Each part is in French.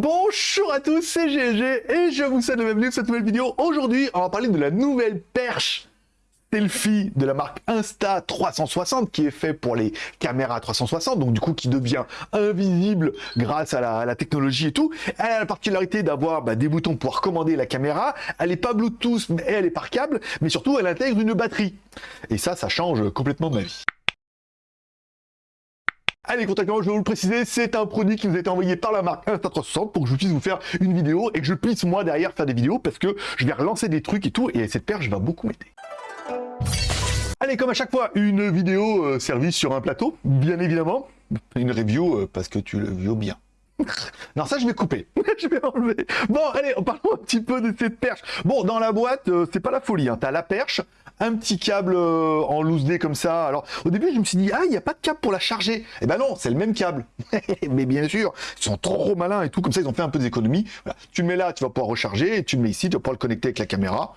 Bonjour à tous, c'est GG et je vous souhaite la bienvenue dans cette nouvelle vidéo. Aujourd'hui, on va parler de la nouvelle perche selfie de la marque Insta360 qui est fait pour les caméras 360, donc du coup qui devient invisible grâce à la, technologie et tout. Elle a la particularité d'avoir bah, des boutons pour commander la caméra. Elle n'est pas Bluetooth, mais elle est par câble, mais surtout elle intègre une batterie. Et ça, ça change complètement ma vie. Allez, contactez-moi, je vais vous le préciser, c'est un produit qui nous a été envoyé par la marque Insta360 pour que je puisse vous faire une vidéo et que je puisse moi derrière faire des vidéos parce que je vais relancer des trucs et tout et cette je vais beaucoup m'aider. Allez, comme à chaque fois, une vidéo euh, servie sur un plateau, bien évidemment. Une review euh, parce que tu le vieux bien. non, ça, je vais couper. je vais enlever. Bon, allez, parlons un petit peu de cette perche. Bon, dans la boîte, euh, c'est pas la folie. Hein. T'as la perche, un petit câble en loose day comme ça. Alors, au début, je me suis dit, ah, il n'y a pas de câble pour la charger. Eh ben non, c'est le même câble. Mais bien sûr, ils sont trop malins et tout. Comme ça, ils ont fait un peu d'économie. Voilà. Tu le mets là, tu vas pouvoir recharger. Et tu le mets ici, tu vas pouvoir le connecter avec la caméra.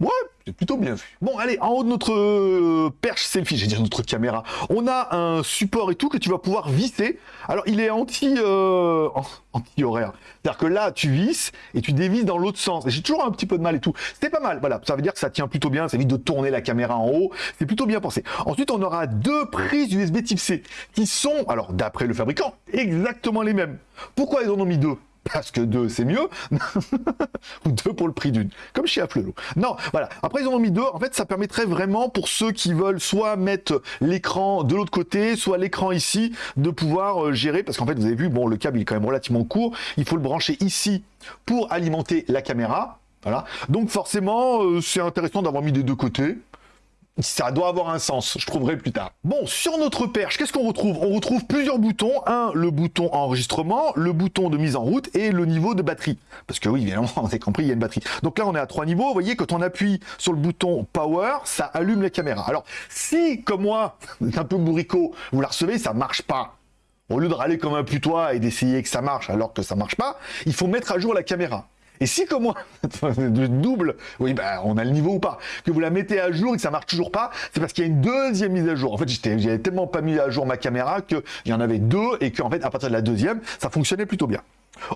Ouais, c'est plutôt bien vu. Bon, allez, en haut de notre euh, perche selfie, j'ai dire notre caméra, on a un support et tout que tu vas pouvoir visser. Alors, il est euh, anti horaire. C'est-à-dire que là, tu visses et tu dévisses dans l'autre sens. Et j'ai toujours un petit peu de mal et tout. C'est pas mal. Voilà, ça veut dire que ça tient plutôt bien. Ça évite de tourner la caméra en haut. C'est plutôt bien pensé. Ensuite, on aura deux prises USB Type C qui sont, alors d'après le fabricant, exactement les mêmes. Pourquoi ils en ont mis deux? Parce que deux, c'est mieux, ou deux pour le prix d'une, comme chez Afflelo. Non, voilà. Après, ils en ont mis deux. En fait, ça permettrait vraiment pour ceux qui veulent soit mettre l'écran de l'autre côté, soit l'écran ici, de pouvoir euh, gérer. Parce qu'en fait, vous avez vu, bon, le câble est quand même relativement court. Il faut le brancher ici pour alimenter la caméra. Voilà. Donc forcément, euh, c'est intéressant d'avoir mis des deux côtés ça doit avoir un sens, je trouverai plus tard. Bon, sur notre perche, qu'est-ce qu'on retrouve? On retrouve plusieurs boutons. Un, le bouton enregistrement, le bouton de mise en route et le niveau de batterie. Parce que oui, évidemment, on a compris, il y a une batterie. Donc là, on est à trois niveaux. Vous voyez, quand on appuie sur le bouton Power, ça allume la caméra. Alors, si, comme moi, un peu bourricot, vous la recevez, ça marche pas. Au lieu de râler comme un putois et d'essayer que ça marche alors que ça marche pas, il faut mettre à jour la caméra. Et si comme moi, double, oui, bah, on a le niveau ou pas, que vous la mettez à jour et que ça marche toujours pas, c'est parce qu'il y a une deuxième mise à jour. En fait, j'avais tellement pas mis à jour ma caméra qu'il y en avait deux et qu'en fait, à partir de la deuxième, ça fonctionnait plutôt bien.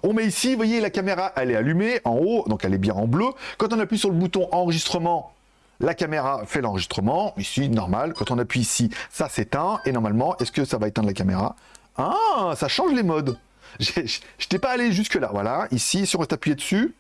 On met ici, vous voyez, la caméra, elle est allumée en haut, donc elle est bien en bleu. Quand on appuie sur le bouton enregistrement, la caméra fait l'enregistrement, ici, normal. Quand on appuie ici, ça s'éteint, et normalement, est-ce que ça va éteindre la caméra? Ah, ça change les modes. Je n'étais pas allé jusque là, voilà. Ici, si on appuyé dessus,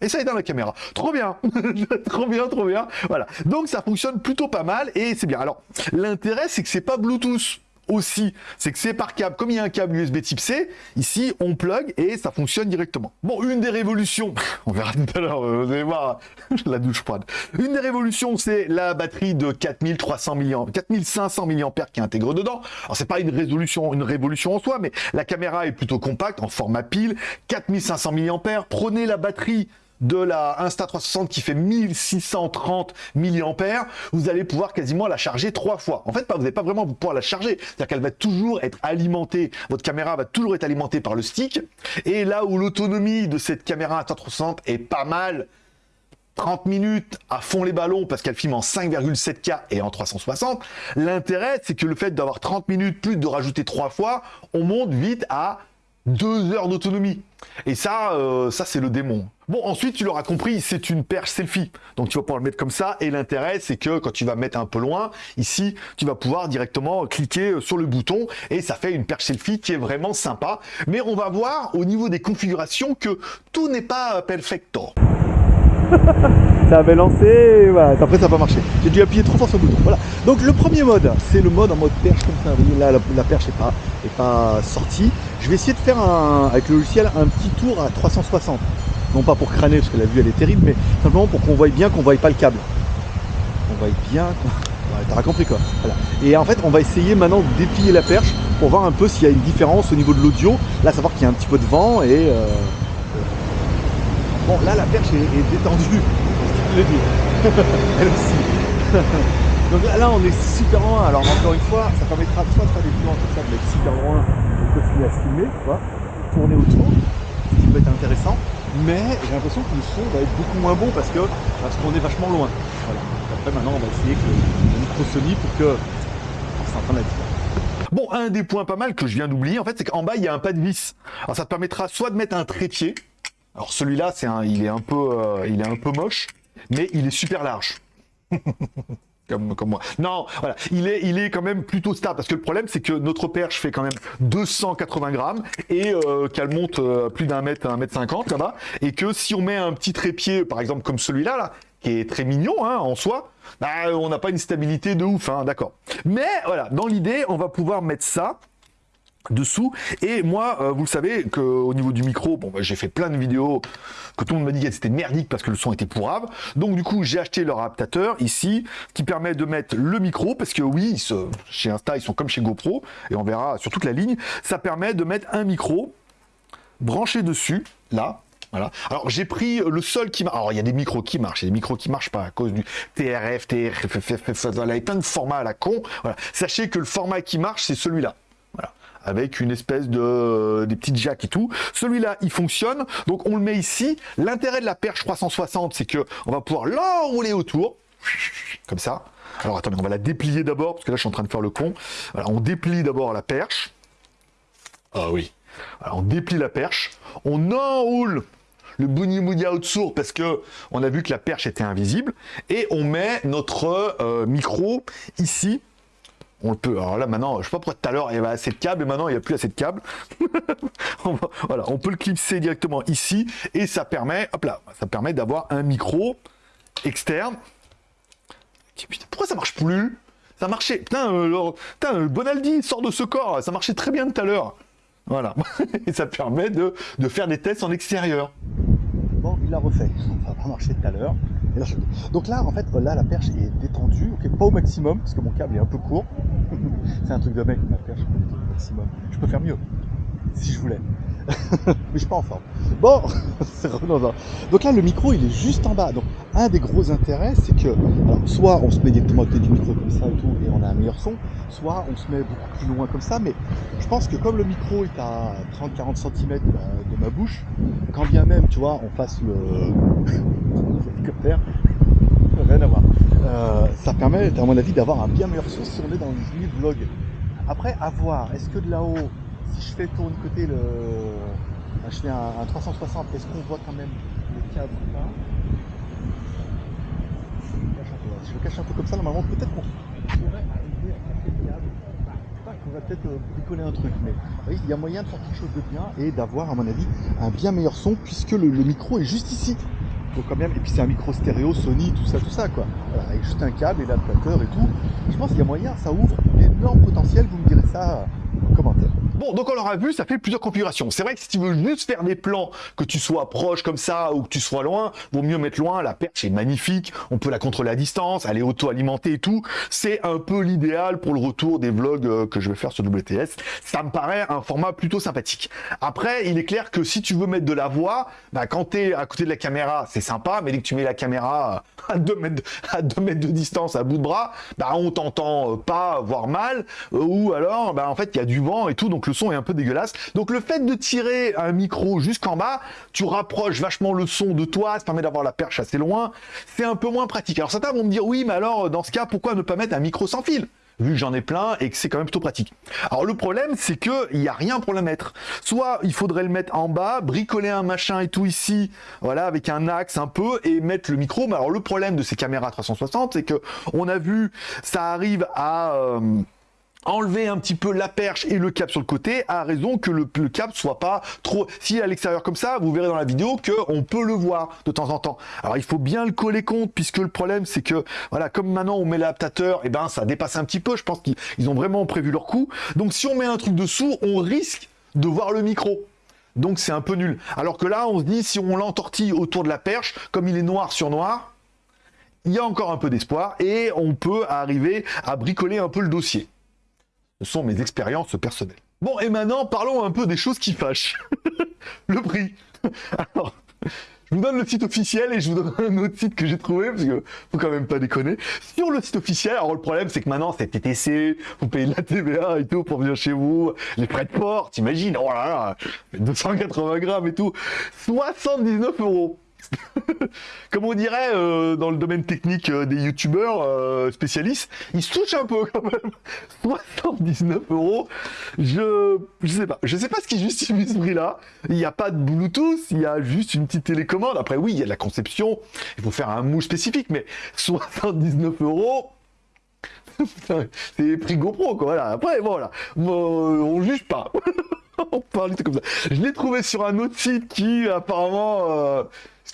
et ça éteint la caméra. Trop bien Trop bien, trop bien Voilà. Donc ça fonctionne plutôt pas mal et c'est bien. Alors, l'intérêt, c'est que c'est pas Bluetooth aussi, c'est que c'est par câble. Comme il y a un câble USB type C, ici, on plug et ça fonctionne directement. Bon, une des révolutions, on verra tout à l'heure, vous allez voir, la douche froide. Une des révolutions, c'est la batterie de 4300 mAh, 4500 mAh qui est intégrée dedans. Alors, c'est pas une résolution, une révolution en soi, mais la caméra est plutôt compacte, en format pile, 4500 mAh. Prenez la batterie de la Insta360 qui fait 1630 mAh, vous allez pouvoir quasiment la charger trois fois. En fait, vous n'allez pas vraiment pouvoir la charger. C'est-à-dire qu'elle va toujours être alimentée, votre caméra va toujours être alimentée par le stick. Et là où l'autonomie de cette caméra Insta360 est pas mal, 30 minutes à fond les ballons parce qu'elle filme en 5,7K et en 360. L'intérêt, c'est que le fait d'avoir 30 minutes plus de rajouter trois fois, on monte vite à deux heures d'autonomie. Et ça, euh, ça c'est le démon. Bon, ensuite, tu l'auras compris, c'est une perche selfie. Donc, tu vas pouvoir le mettre comme ça. Et l'intérêt, c'est que quand tu vas mettre un peu loin, ici, tu vas pouvoir directement cliquer euh, sur le bouton. Et ça fait une perche selfie qui est vraiment sympa. Mais on va voir au niveau des configurations que tout n'est pas perfecto. ça avait lancé, voilà. après ça va pas marché. J'ai dû appuyer trop fort sur le bouton. Voilà. Donc le premier mode, c'est le mode en mode perche comme ça. Là, la, perche n'est pas, est pas sortie. Je vais essayer de faire un, avec le logiciel un petit tour à 360. Non pas pour crâner, parce que la vue elle est terrible, mais simplement pour qu'on voie bien qu'on voie pas le câble. On voit bien. Ouais, T'auras compris quoi. Et en fait, on va essayer maintenant de déplier la perche pour voir un peu s'il y a une différence au niveau de l'audio. Là, savoir qu'il y a un petit peu de vent et. Euh, bon, là, la perche est, détendue. le dire. Elle aussi. Donc là, on est super loin. Alors encore une fois, ça permettra soit de faire des plans comme ça, de être super loin et continuer à se filmer, quoi, tourner autour, être intéressant. Mais j'ai l'impression que le son va être beaucoup moins bon parce que parce qu'on est vachement loin. Voilà. Après maintenant, on va essayer que le micro Sony pour que s'entende la différence. Bon, un des points pas mal que je viens d'oublier, en fait, c'est qu'en bas, il y a un pas de vis. Alors, ça te permettra soit de mettre un trépied. Alors, celui-là, c'est un, il est un peu, euh, il est un peu moche, mais il est super large. Comme, moi. Non, voilà, il est, il est quand même plutôt stable, parce que le problème, c'est que notre perche fait quand même 280 grammes, et euh, qu'elle monte euh, plus d'un mètre, un mètre cinquante là-bas, et que si on met un petit trépied, par exemple comme celui-là, là, qui est très mignon hein, en soi, bah, on n'a pas une stabilité de ouf, hein, d'accord. Mais voilà, dans l'idée, on va pouvoir mettre ça dessous et moi euh, vous le savez qu'au niveau du micro bon bah, j'ai fait plein de vidéos que tout le monde m'a dit que c'était merdique parce que le son était pourrave donc du coup j'ai acheté leur adaptateur ici qui permet de mettre le micro parce que oui chez Insta ils sont comme chez GoPro et on verra sur toute la ligne ça permet de mettre un micro branché dessus là voilà. Alors j'ai pris le seul qui marche. Alors il y a des micros qui marchent, il y a des micros qui marchent pas à cause du TRF, TRF, il y a de formats à la con. Sachez que le format qui marche, c'est celui-là. Avec une espèce de des petites jacks et tout. Celui-là, il fonctionne. Donc on le met ici. L'intérêt de la perche 360, c'est que on va pouvoir l'enrouler autour. Comme ça. Alors attendez, on va la déplier d'abord, parce que là je suis en train de faire le con. On déplie d'abord la perche. Ah oui. Alors, on déplie la perche, on enroule le Bouni Mouni Outsour parce que on a vu que la perche était invisible et on met notre euh, micro ici. On le peut. Alors là maintenant, je sais pas pourquoi tout à l'heure il y avait assez de câbles et maintenant il n'y a plus assez de câbles. voilà, on peut le clipser directement ici et ça permet, hop là, ça permet d'avoir un micro externe. pourquoi ça marche plus? Ça marchait. Putain, euh, putain, Bonaldi sort de ce corps. Ça marchait très bien tout à l'heure. Voilà. et ça permet de, de faire des tests en extérieur il l'a refait. Ça n'a pas marché tout à l'heure. Donc là, en fait, là, la perche est détendue, ok, pas au maximum, parce que mon câble est un peu court. C'est un truc de mec, ma perche, maximum. Je peux faire mieux, si je voulais. mais je suis pas en forme. Bon, c'est Donc là, le micro, il est juste en bas. Donc, un des gros intérêts, c'est que, soit on se met directement à côté du micro comme ça et tout, et on a un meilleur son, soit on se met beaucoup plus loin comme ça, mais je pense que comme le micro est à 30-40 cm de ma bouche, quand bien même, tu vois, on fasse le l'hélicoptère, rien à voir. Ça permet, à mon avis, d'avoir un bien meilleur son si on est dans une vlog. Après, à voir, est-ce que de là-haut, si je fais tourner côté le. Je fais un, 360, est-ce qu'on voit quand même le cadre là je le cache un peu comme ça, normalement, peut-être qu'on pourrait arriver à casser le câble. On va peut-être euh, bricoler un truc, mais il y a moyen de faire quelque chose de bien et d'avoir, à mon avis, un bien meilleur son puisque le, micro est juste ici. Donc quand même, et puis c'est un micro stéréo, Sony, tout ça, tout ça, quoi. avec juste un câble et l'adaptateur et tout. Je pense qu'il y a moyen, ça ouvre un énorme potentiel, vous me direz ça en commentaire. Bon, donc on l'aura vu, ça fait plusieurs configurations. C'est vrai que si tu veux juste faire des plans, que tu sois proche comme ça ou que tu sois loin, vaut mieux mettre loin. La perche est magnifique, on peut la contrôler à distance, elle est auto-alimentée et tout. C'est un peu l'idéal pour le retour des vlogs euh, que je vais faire sur WTS. Ça me paraît un format plutôt sympathique. Après, il est clair que si tu veux mettre de la voix, bah, quand tu es à côté de la caméra, c'est sympa, mais dès que tu mets la caméra à 2 mètres, à 2 mètres de distance, à bout de bras, bah, on t'entend pas, voire mal, ou alors, bah, en fait, il y a du vent et tout, le son est un peu dégueulasse. Donc le fait de tirer un micro jusqu'en bas, tu rapproches vachement le son de toi, ça permet d'avoir la perche assez loin, c'est un peu moins pratique. Alors certains vont me dire, oui, mais alors dans ce cas, pourquoi ne pas mettre un micro sans fil vu que j'en ai plein et que c'est quand même plutôt pratique? Alors le problème, c'est que il n'y a rien pour le mettre. Soit il faudrait le mettre en bas, bricoler un machin et tout ici, voilà, avec un axe un peu, et mettre le micro. Mais alors le problème de ces caméras 360, c'est que on a vu, ça arrive à... Euh, enlever un petit peu la perche et le cap sur le côté à raison que le, le cap soit pas trop si à l'extérieur comme ça vous verrez dans la vidéo que on peut le voir de temps en temps. Alors il faut bien le coller compte puisque le problème c'est que voilà comme maintenant on met l'adaptateur et eh ben ça dépasse un petit peu. Je pense qu'ils ont vraiment prévu leur coup donc si on met un truc dessous on risque de voir le micro. Donc c'est un peu nul. Alors que là on se dit si on l'entortille autour de la perche comme il est noir sur noir il y a encore un peu d'espoir et on peut arriver à bricoler un peu le dossier sont mes expériences personnelles. Bon, et maintenant, parlons un peu des choses qui fâchent. le prix. Alors, je vous donne le site officiel et je vous donne un autre site que j'ai trouvé, parce que faut quand même pas déconner. Sur le site officiel, alors le problème, c'est que maintenant, c'est TTC, vous payez la TVA et tout pour venir chez vous, les frais de port, t'imagines, oh là là, 280 grammes et tout, 79 euros. comme on dirait euh, dans le domaine technique euh, des youtubeurs euh, spécialistes, ils se touchent un peu quand même. 79 euros, je je sais pas, je sais pas ce qui justifie ce prix-là. Il n'y a pas de Bluetooth, il y a juste une petite télécommande. Après oui, il y a la conception, il faut faire un mou spécifique, mais 79 euros. C'est prix GoPro quoi, voilà. Après voilà, on juge pas. on parle comme ça. Je l'ai trouvé sur un autre site qui apparemment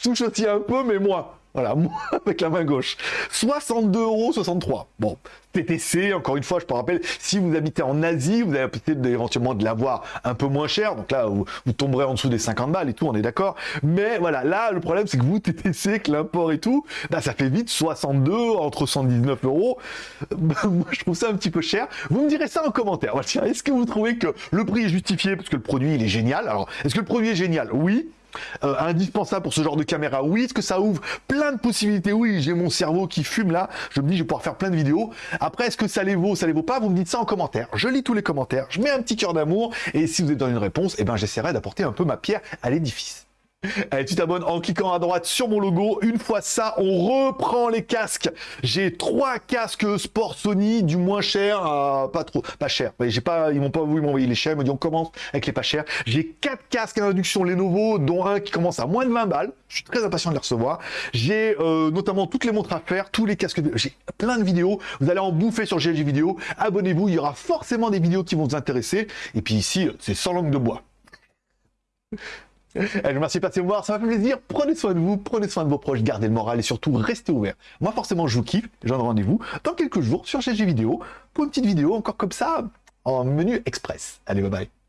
touche aussi un peu, mais moi. Voilà, moi avec la main gauche. 62,63€. Bon, TTC, encore une fois, je te rappelle, si vous habitez en Asie, vous avez peut-être éventuellement de l'avoir un peu moins cher. Donc là, vous, tomberez en dessous des 50 balles et tout, on est d'accord. Mais voilà, là, le problème, c'est que vous, TTC, que l'import et tout, bah, ça fait vite 62, entre 119 euros. Bah, moi, je trouve ça un petit peu cher. Vous me direz ça en commentaire. Est-ce que vous trouvez que le prix est justifié? Parce que le produit, il est génial Alors, est-ce que le produit est génial? Oui. Euh, indispensable pour ce genre de caméra Oui, est-ce que ça ouvre plein de possibilités? Oui, j'ai mon cerveau qui fume là, je me dis je vais pouvoir faire plein de vidéos. Après, est-ce que ça les vaut, ça les vaut pas? Vous me dites ça en commentaire. Je lis tous les commentaires, je mets un petit cœur d'amour, et si vous êtes dans une réponse, eh ben j'essaierai d'apporter un peu ma pierre à l'édifice. Allez, tu t'abonnes en cliquant à droite sur mon logo. Une fois ça, on reprend les casques. J'ai trois casques sport Sony, du moins cher à pas trop, pas cher. J'ai pas, ils m'ont pas voulu m'envoyer les chers. Ils m'ont dit on commence avec les pas chers. J'ai quatre casques à induction Lenovo, dont un qui commence à moins de 20 balles. Je suis très impatient de les recevoir. J'ai euh, notamment toutes les montres à faire, tous les casques. J'ai plein de vidéos. Vous allez en bouffer sur GLG Vidéo. Abonnez-vous, il y aura forcément des vidéos qui vont vous intéresser. Et puis ici, c'est sans langue de bois. Je vous remercie de passer me voir, ça m'a fait plaisir. Prenez soin de vous, prenez soin de vos proches, gardez le moral et surtout restez ouverts. Moi forcément je vous kiffe, j'en rendez-vous dans quelques jours sur GG Vidéo pour une petite vidéo encore comme ça en menu express. Allez bye bye.